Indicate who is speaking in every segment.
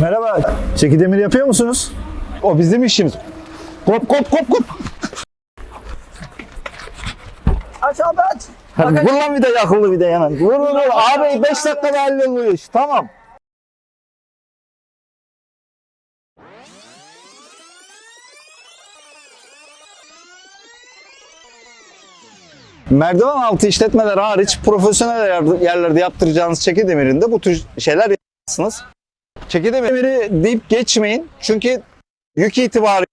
Speaker 1: Merhaba. Çeki demir yapıyor musunuz?
Speaker 2: O bizim işimiz. Kop kop kop kop.
Speaker 1: Aç abi aç.
Speaker 2: Hadi vur lan bir de yakıldı bir de hemen. Vur vur vur. Abi 5 dakikada halloluyor iş. Tamam. Merdiven altı işletmeler hariç profesyonel yer- yerlerde yaptıracağınız çeki demirinde bu tür şeyler yaparsınız. Çeki demiri deyip geçmeyin. Çünkü yük itibarı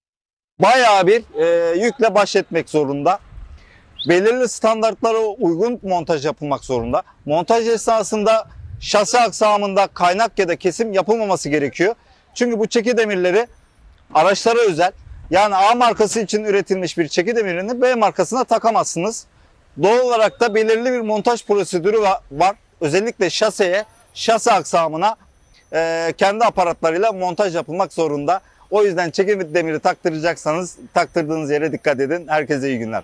Speaker 2: bayağı bir e, yükle baş etmek zorunda belirli standartlara uygun montaj yapılmak zorunda. Montaj esnasında şasi aksamında kaynak ya da kesim yapılmaması gerekiyor. Çünkü bu çeki demirleri araçlara özel. Yani A markası için üretilmiş bir çeki demirini B markasına takamazsınız. Doğal olarak da belirli bir montaj prosedürü va- var. Özellikle şaseye, şasi aksamına e, kendi aparatlarıyla montaj yapılmak zorunda. O yüzden çeki demiri taktıracaksanız taktırdığınız yere dikkat edin. Herkese iyi günler.